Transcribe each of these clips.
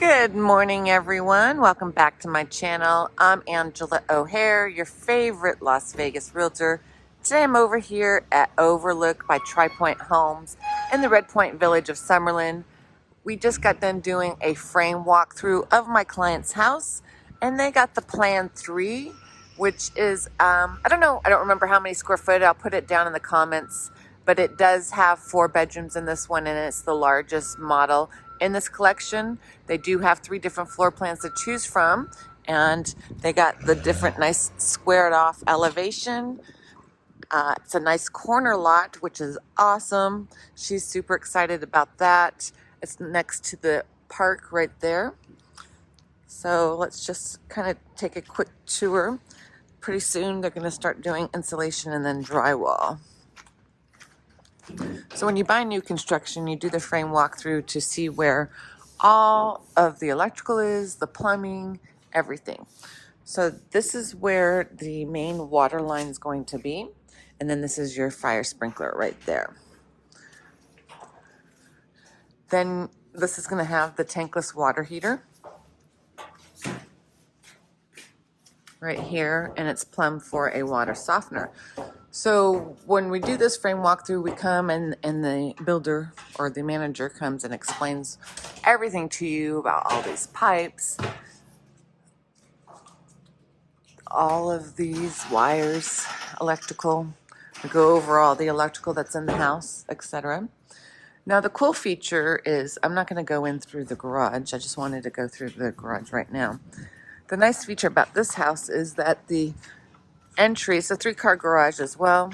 Good morning, everyone. Welcome back to my channel. I'm Angela O'Hare, your favorite Las Vegas realtor. Today I'm over here at Overlook by Tri Pointe Homes in the Red Point Village of Summerlin. We just got done doing a frame walkthrough of my client's house, and they got the Plan 3, which is, um, I don't know, I don't remember how many square foot. I'll put it down in the comments but it does have four bedrooms in this one and it's the largest model in this collection. They do have three different floor plans to choose from and they got the different nice squared off elevation. Uh, it's a nice corner lot, which is awesome. She's super excited about that. It's next to the park right there. So let's just kind of take a quick tour. Pretty soon they're going to start doing insulation and then drywall. So when you buy new construction, you do the frame walkthrough to see where all of the electrical is, the plumbing, everything. So this is where the main water line is going to be. And then this is your fire sprinkler right there. Then this is going to have the tankless water heater. Right here, and it's plumbed for a water softener. So when we do this frame walkthrough, we come and, and the builder or the manager comes and explains everything to you about all these pipes, all of these wires, electrical. We go over all the electrical that's in the house, etc. Now the cool feature is, I'm not going to go in through the garage. I just wanted to go through the garage right now. The nice feature about this house is that the entry. It's a three-car garage as well,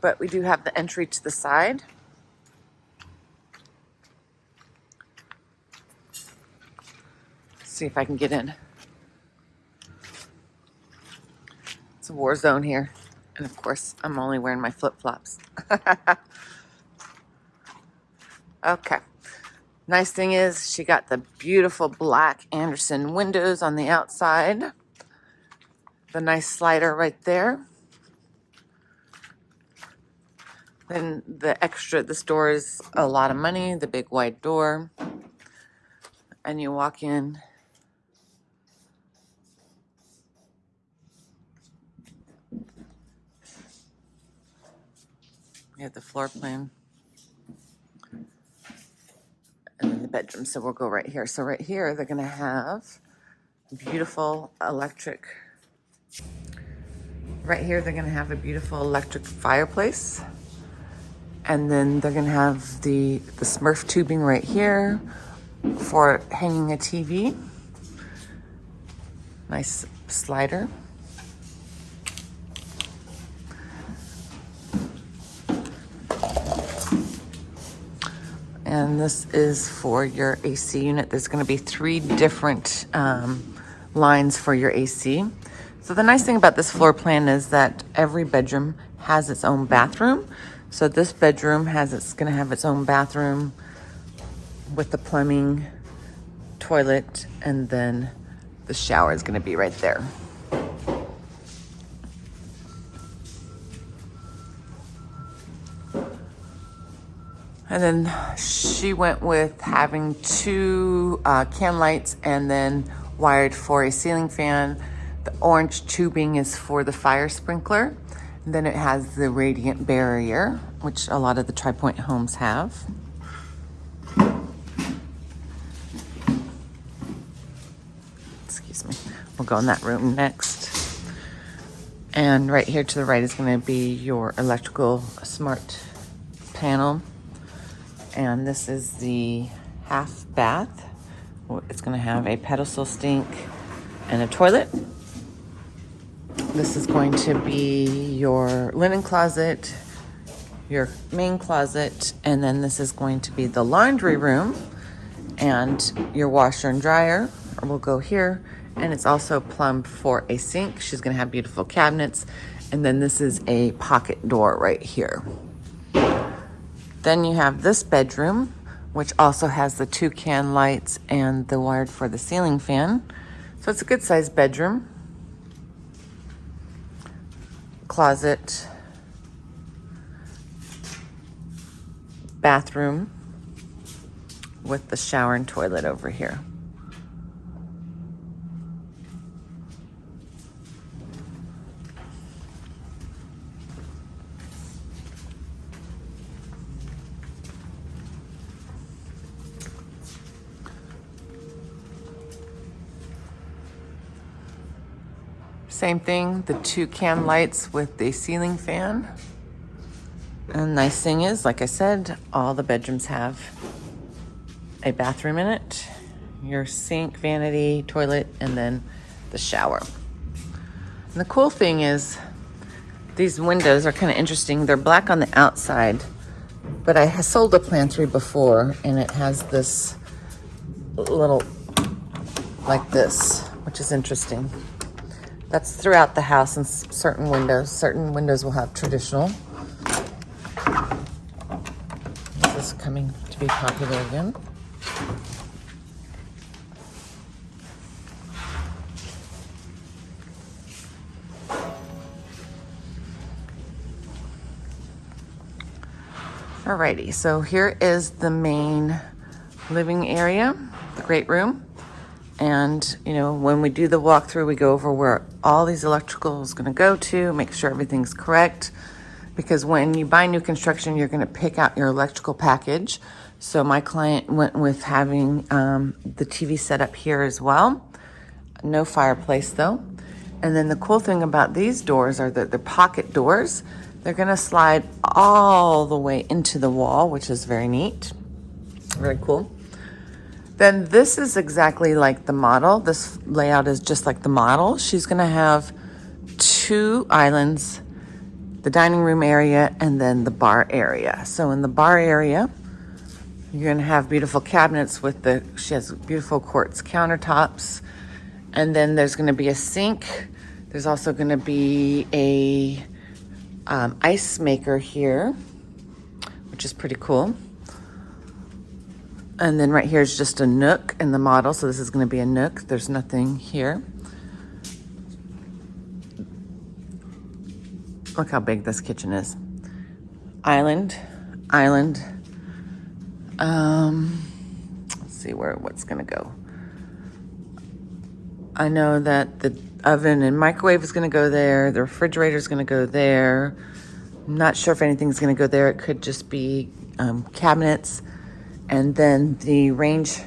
but we do have the entry to the side. See if I can get in. It's a war zone here. And of course, I'm only wearing my flip-flops. okay. Nice thing is she got the beautiful black Andersen windows on the outside the nice slider right there. Then the extra, this door is a lot of money, the big wide door. And you walk in. You have the floor plan. And then the bedroom, so we'll go right here. So right here, they're gonna have beautiful electric Right here, they're gonna have a beautiful electric fireplace. And then they're gonna have the, the Smurf tubing right here for hanging a TV. Nice slider. And this is for your AC unit. There's gonna be three different um, lines for your AC. So the nice thing about this floor plan is that every bedroom has its own bathroom. So this bedroom has it's going to have its own bathroom with the plumbing, toilet, and then the shower is going to be right there. And then she went with having two uh, can lights and then wired for a ceiling fan the orange tubing is for the fire sprinkler. Then it has the radiant barrier, which a lot of the Tri Pointe homes have. Excuse me. We'll go in that room next. And right here to the right is going to be your electrical smart panel. And this is the half bath. It's going to have a pedestal sink and a toilet. This is going to be your linen closet, your main closet, and then this is going to be the laundry room and your washer and dryer will go here. And it's also plumbed for a sink. She's gonna have beautiful cabinets. And then this is a pocket door right here. Then you have this bedroom, which also has the two can lights and the wired for the ceiling fan. So it's a good sized bedroom closet, bathroom, with the shower and toilet over here. Same thing, the two can lights with the ceiling fan. And nice thing is, like I said, all the bedrooms have a bathroom in it, your sink, vanity, toilet, and then the shower. And the cool thing is these windows are kind of interesting. They're black on the outside, but I sold a plan three before and it has this little like this, which is interesting. That's throughout the house and certain windows. Certain windows will have traditional. This is coming to be popular again. Alrighty, so here is the main living area, the great room. And, you know, when we do the walkthrough, we go over where all these electrical is going to go to, make sure everything's correct. Because when you buy new construction, you're going to pick out your electrical package. So my client went with having um, the TV set up here as well. No fireplace though. And then the cool thing about these doors are that they're pocket doors. They're gonna slide all the way into the wall, which is very neat. Very cool. Then this is exactly like the model. This layout is just like the model. She's gonna have two islands, the dining room area and then the bar area. So in the bar area, you're gonna have beautiful cabinets with the, she has beautiful quartz countertops. And then there's gonna be a sink. There's also gonna be a um, ice maker here, which is pretty cool. And then right here is just a nook in the model. So this is gonna be a nook. There's nothing here. Look how big this kitchen is. Island, island, um, let's see where what's gonna go. I know that the oven and microwave is gonna go there. The refrigerator is gonna go there. I'm not sure if anything's gonna go there. It could just be um, cabinets. And then the range,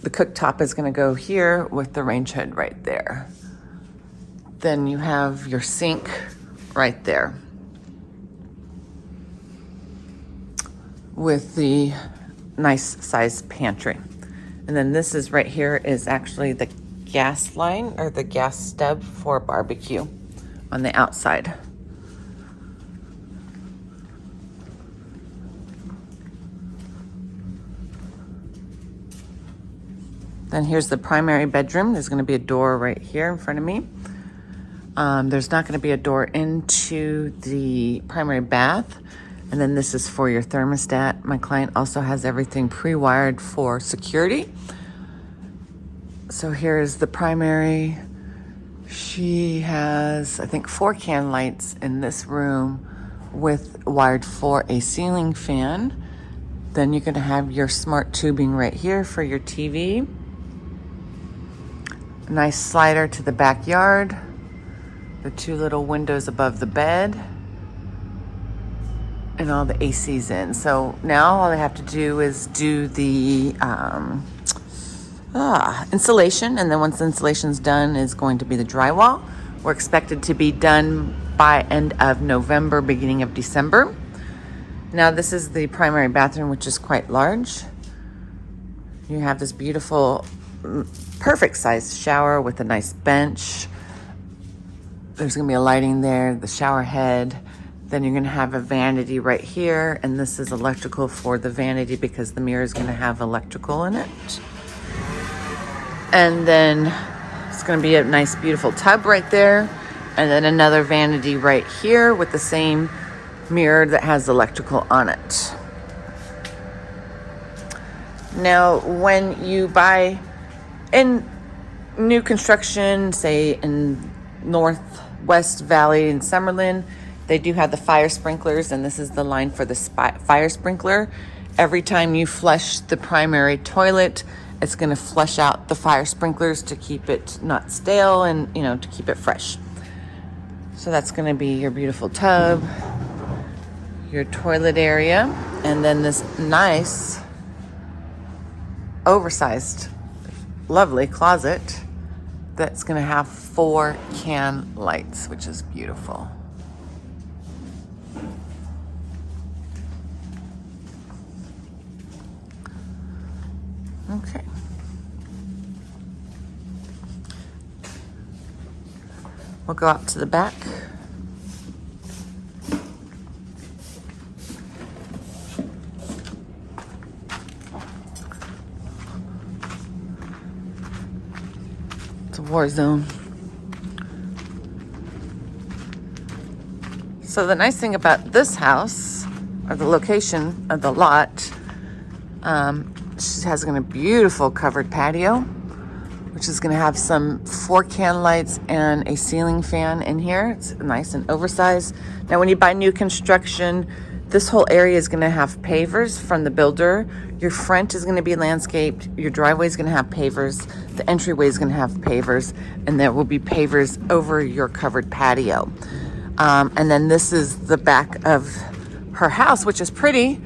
the cooktop is gonna go here with the range hood right there. Then you have your sink right there. with the nice size pantry. And then this is right here is actually the gas line or the gas stub for barbecue on the outside. Then here's the primary bedroom. There's gonna be a door right here in front of me. Um, there's not gonna be a door into the primary bath. And then this is for your thermostat. My client also has everything pre-wired for security. So here's the primary. She has, I think, four can lights in this room with wired for a ceiling fan. Then you're gonna have your smart tubing right here for your TV. Nice slider to the backyard. The two little windows above the bed and all the AC's in. So now all I have to do is do the um, ah, installation. And then once the installation's done is going to be the drywall. We're expected to be done by end of November, beginning of December. Now this is the primary bathroom, which is quite large. You have this beautiful, perfect sized shower with a nice bench. There's gonna be a lighting there, the shower head. Then you're gonna have a vanity right here, and this is electrical for the vanity because the mirror is gonna have electrical in it. And then it's gonna be a nice, beautiful tub right there. And then another vanity right here with the same mirror that has electrical on it. Now, when you buy in new construction, say in Northwest Valley in Summerlin, they do have the fire sprinklers, and this is the line for the fire sprinkler. Every time you flush the primary toilet, it's going to flush out the fire sprinklers to keep it not stale and, you know, to keep it fresh. So that's going to be your beautiful tub, your toilet area, and then this nice oversized lovely closet that's going to have four can lights, which is beautiful. Okay. We'll go out to the back. War zone. So the nice thing about this house, or the location of the lot, um, she has a beautiful covered patio, which is going to have some four can lights and a ceiling fan in here. It's nice and oversized. Now, when you buy new construction, this whole area is going to have pavers from the builder. Your front is going to be landscaped. Your driveway is going to have pavers. The entryway is going to have pavers. And there will be pavers over your covered patio. Um, and then this is the back of her house, which is pretty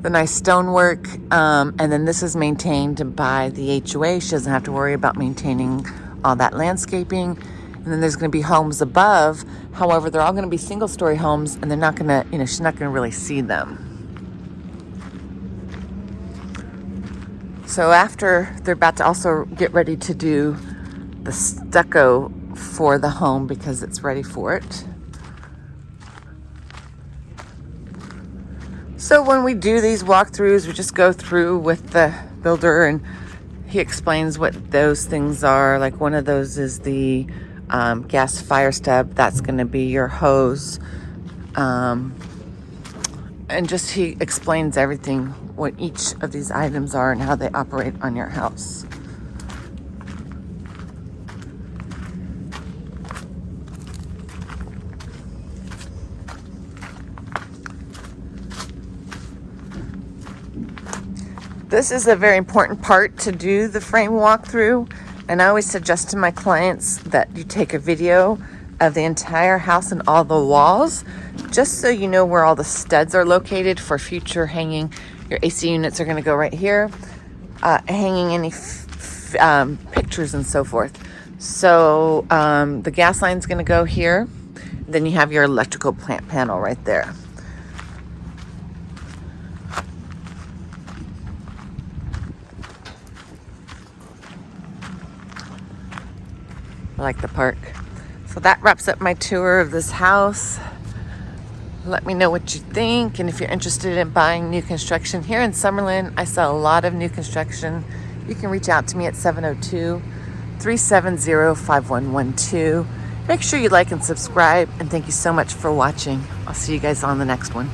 the nice stonework. Um, and then this is maintained by the HOA. She doesn't have to worry about maintaining all that landscaping. And then there's going to be homes above. However, they're all going to be single story homes and they're not going to, you know, she's not going to really see them. So after they're about to also get ready to do the stucco for the home because it's ready for it. So when we do these walkthroughs, we just go through with the builder and he explains what those things are. Like one of those is the um, gas fire step. That's going to be your hose. Um, and just he explains everything, what each of these items are and how they operate on your house. This is a very important part to do the frame walkthrough. And I always suggest to my clients that you take a video of the entire house and all the walls, just so you know where all the studs are located for future hanging. Your AC units are gonna go right here, uh, hanging any um, pictures and so forth. So um, the gas line's gonna go here. Then you have your electrical plant panel right there. I like the park. So that wraps up my tour of this house. Let me know what you think. And if you're interested in buying new construction here in Summerlin, I sell a lot of new construction. You can reach out to me at 702 370 5112. Make sure you like and subscribe. And thank you so much for watching. I'll see you guys on the next one.